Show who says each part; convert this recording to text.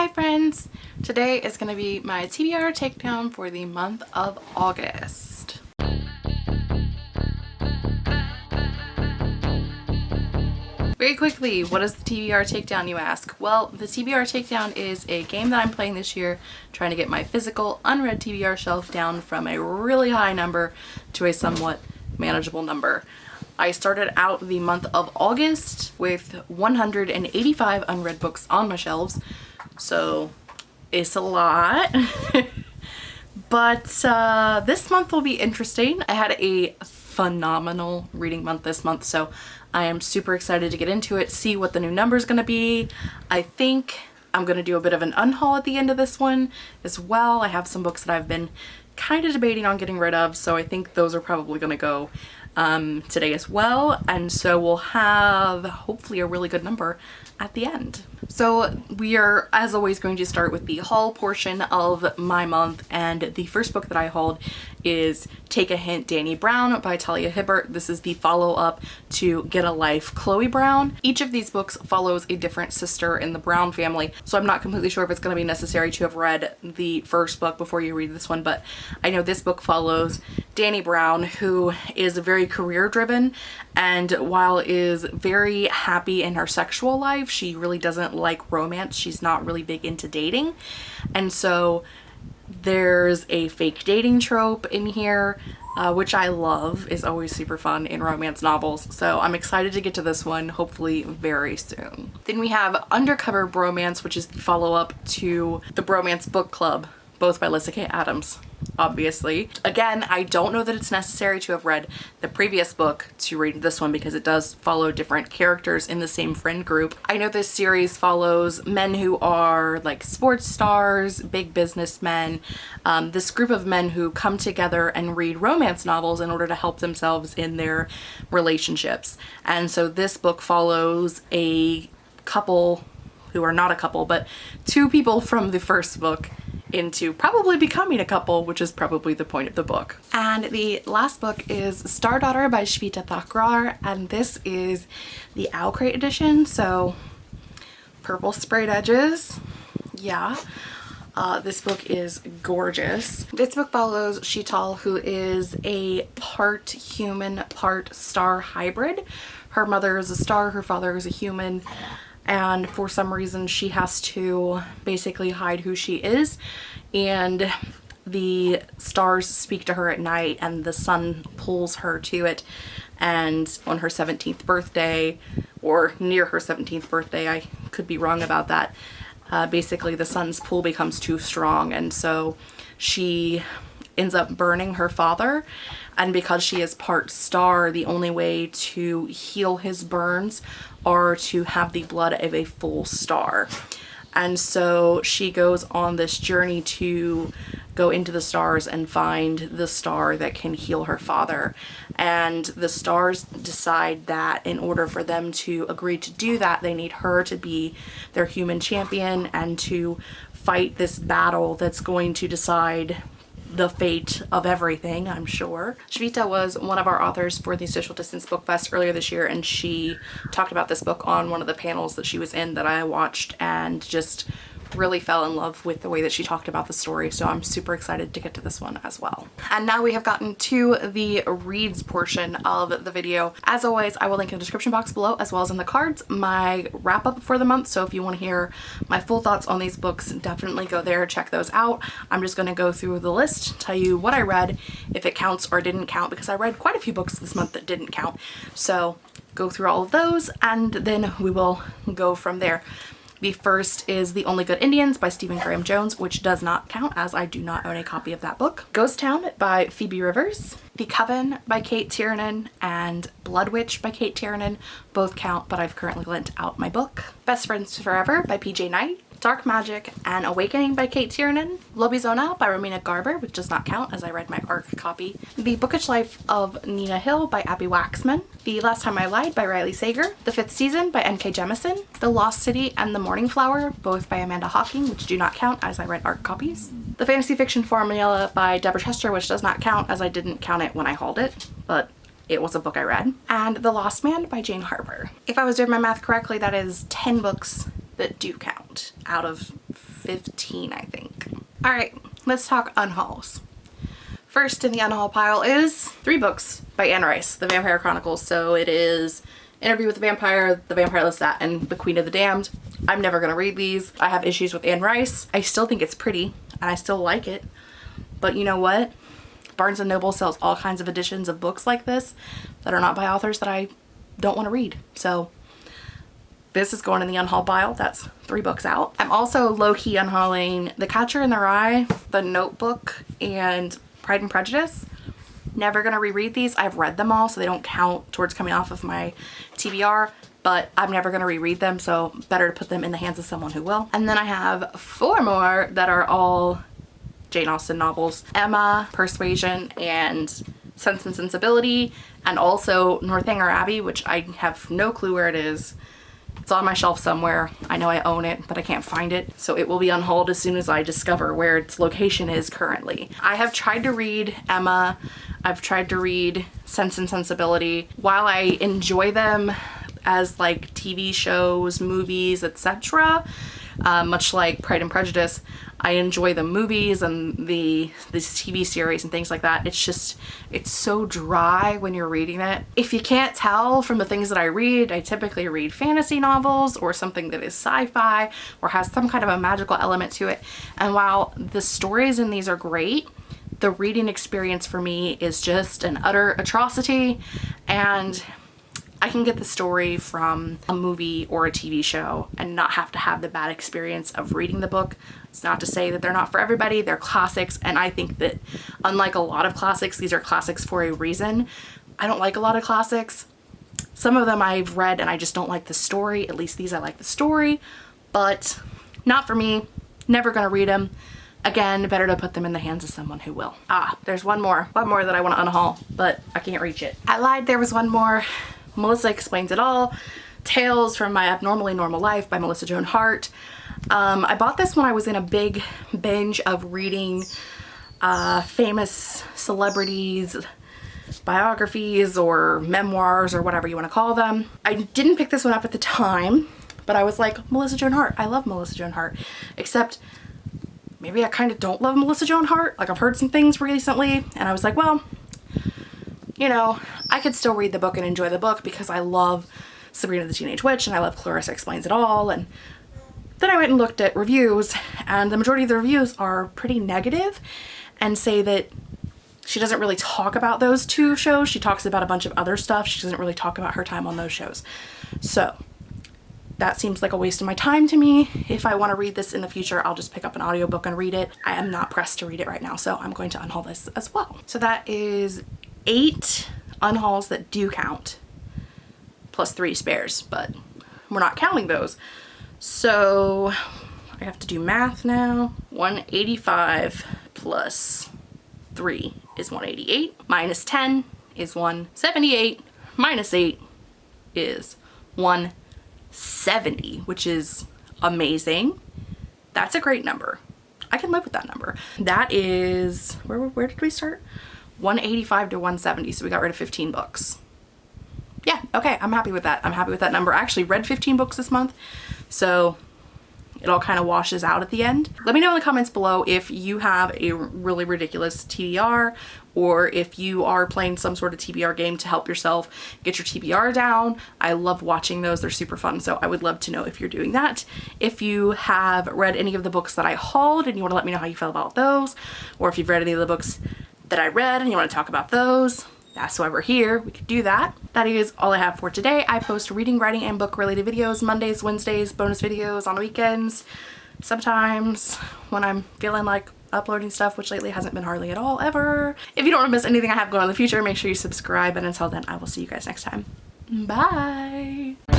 Speaker 1: Hi friends! Today is going to be my TBR takedown for the month of August. Very quickly, what is the TBR takedown you ask? Well, the TBR takedown is a game that I'm playing this year trying to get my physical unread TBR shelf down from a really high number to a somewhat manageable number. I started out the month of August with 185 unread books on my shelves so it's a lot. but uh, this month will be interesting. I had a phenomenal reading month this month, so I am super excited to get into it, see what the new number is going to be. I think I'm going to do a bit of an unhaul at the end of this one as well. I have some books that I've been kind of debating on getting rid of, so I think those are probably going to go um, today as well. And so we'll have hopefully a really good number at the end. So we are, as always, going to start with the haul portion of my month. And the first book that I hauled is Take a Hint, Dani Brown by Talia Hibbert. This is the follow-up to Get a Life, Chloe Brown. Each of these books follows a different sister in the Brown family. So I'm not completely sure if it's going to be necessary to have read the first book before you read this one, but I know this book follows Dani Brown, who is very career driven and while is very happy in her sexual life, she really doesn't like romance. She's not really big into dating. And so there's a fake dating trope in here, uh, which I love, is always super fun in romance novels. So I'm excited to get to this one, hopefully very soon. Then we have Undercover Bromance, which is the follow-up to the Bromance Book Club, both by Lyssa Kay Adams obviously. Again, I don't know that it's necessary to have read the previous book to read this one because it does follow different characters in the same friend group. I know this series follows men who are like sports stars, big businessmen, um, this group of men who come together and read romance novels in order to help themselves in their relationships. And so this book follows a couple who are not a couple, but two people from the first book into probably becoming a couple, which is probably the point of the book. And the last book is Star Daughter by Shveta Thakrar, and this is the Owlcrate edition, so purple sprayed edges, yeah. Uh, this book is gorgeous. This book follows Sheetal, who is a part human, part star hybrid. Her mother is a star, her father is a human and for some reason she has to basically hide who she is. And the stars speak to her at night and the sun pulls her to it. And on her 17th birthday or near her 17th birthday I could be wrong about that uh, basically the sun's pull becomes too strong. And so she ends up burning her father. And because she is part star the only way to heal his burns are to have the blood of a full star. And so she goes on this journey to go into the stars and find the star that can heal her father. And the stars decide that in order for them to agree to do that they need her to be their human champion and to fight this battle that's going to decide the fate of everything, I'm sure. Shveta was one of our authors for the Social Distance Book Fest earlier this year and she talked about this book on one of the panels that she was in that I watched and just really fell in love with the way that she talked about the story so I'm super excited to get to this one as well. And now we have gotten to the reads portion of the video. As always I will link in the description box below as well as in the cards my wrap up for the month so if you want to hear my full thoughts on these books definitely go there check those out. I'm just going to go through the list tell you what I read if it counts or didn't count because I read quite a few books this month that didn't count so go through all of those and then we will go from there. The first is The Only Good Indians by Stephen Graham Jones, which does not count as I do not own a copy of that book. Ghost Town by Phoebe Rivers. The Coven by Cate Tiernan and Blood Witch by Cate Tiernan both count, but I've currently lent out my book. Best Friends Forever by PJ Night. Dark Magic and Awakening by Cate Tiernan, Lobizona by Romina Garber, which does not count as I read my ARC copy, The Bookish Life of Nina Hill by Abbi Waxman, The Last Time I Lied by Riley Sager, The Fifth Season by N.K. Jemisin, The Lost City and The Morning Flower, both by Amanda Hocking, which do not count as I read ARC copies, The Fantasy Fiction Formula by Deborah Chester, which does not count as I didn't count it when I hauled it, but it was a book I read, and The Lost Man by Jane Harper. If I was doing my math correctly, that is 10 books that do count out of 15, I think. All right, let's talk unhauls. First in the unhaul pile is three books by Anne Rice, The Vampire Chronicles. So it is Interview with the Vampire, The Vampire Lestat, and The Queen of the Damned. I'm never gonna read these. I have issues with Anne Rice. I still think it's pretty and I still like it. But you know what? Barnes & Noble sells all kinds of editions of books like this that are not by authors that I don't want to read. So this is going in the unhaul pile. That's three books out. I'm also low-key unhauling The Catcher in the Rye, The Notebook, and Pride and Prejudice. Never gonna reread these. I've read them all, so they don't count towards coming off of my TBR, but I'm never gonna reread them, so better to put them in the hands of someone who will. And then I have four more that are all Jane Austen novels. Emma, Persuasion, and Sense and Sensibility, and also Northanger Abbey, which I have no clue where it is. It's on my shelf somewhere. I know I own it, but I can't find it. So it will be unhauled as soon as I discover where its location is currently. I have tried to read Emma. I've tried to read Sense and Sensibility. While I enjoy them as like TV shows, movies, etc., uh, much like Pride and Prejudice, I enjoy the movies and the these TV series and things like that. It's just, it's so dry when you're reading it. If you can't tell from the things that I read, I typically read fantasy novels or something that is sci-fi or has some kind of a magical element to it. And while the stories in these are great, the reading experience for me is just an utter atrocity and I can get the story from a movie or a TV show and not have to have the bad experience of reading the book. It's not to say that they're not for everybody, they're classics and I think that unlike a lot of classics, these are classics for a reason. I don't like a lot of classics. Some of them I've read and I just don't like the story, at least these I like the story, but not for me, never gonna read them. Again, better to put them in the hands of someone who will. Ah, there's one more, one more that I want to unhaul, but I can't reach it. I lied, there was one more. Melissa Explains It All, Tales from My Abnormally Normal Life by Melissa Joan Hart. Um, I bought this when I was in a big binge of reading uh, famous celebrities biographies or memoirs or whatever you want to call them. I didn't pick this one up at the time, but I was like, Melissa Joan Hart. I love Melissa Joan Hart. Except maybe I kind of don't love Melissa Joan Hart. Like I've heard some things recently and I was like, well, you know, I could still read the book and enjoy the book because I love Sabrina the Teenage Witch and I love Clarissa Explains It All. And then I went and looked at reviews and the majority of the reviews are pretty negative and say that she doesn't really talk about those two shows. She talks about a bunch of other stuff. She doesn't really talk about her time on those shows. So that seems like a waste of my time to me. If I want to read this in the future, I'll just pick up an audiobook and read it. I am not pressed to read it right now, so I'm going to unhaul this as well. So that is eight unhauls that do count plus three spares, but we're not counting those. So I have to do math now. 185 plus 3 is 188, minus 10 is 178, minus 8 is 170, which is amazing. That's a great number. I can live with that number. That is, where, where did we start? 185 to 170 so we got rid of 15 books yeah okay I'm happy with that I'm happy with that number I actually read 15 books this month so it all kind of washes out at the end. Let me know in the comments below if you have a really ridiculous TBR or if you are playing some sort of TBR game to help yourself get your TBR down. I love watching those. They're super fun. So I would love to know if you're doing that. If you have read any of the books that I hauled and you want to let me know how you feel about those or if you've read any of the books that I read and you want to talk about those, that's why we're here. We could do that. That is all I have for today. I post reading, writing, and book related videos Mondays, Wednesdays, bonus videos on the weekends, sometimes when I'm feeling like uploading stuff, which lately hasn't been hardly at all ever. If you don't want to miss anything I have going on in the future, make sure you subscribe. And until then, I will see you guys next time. Bye!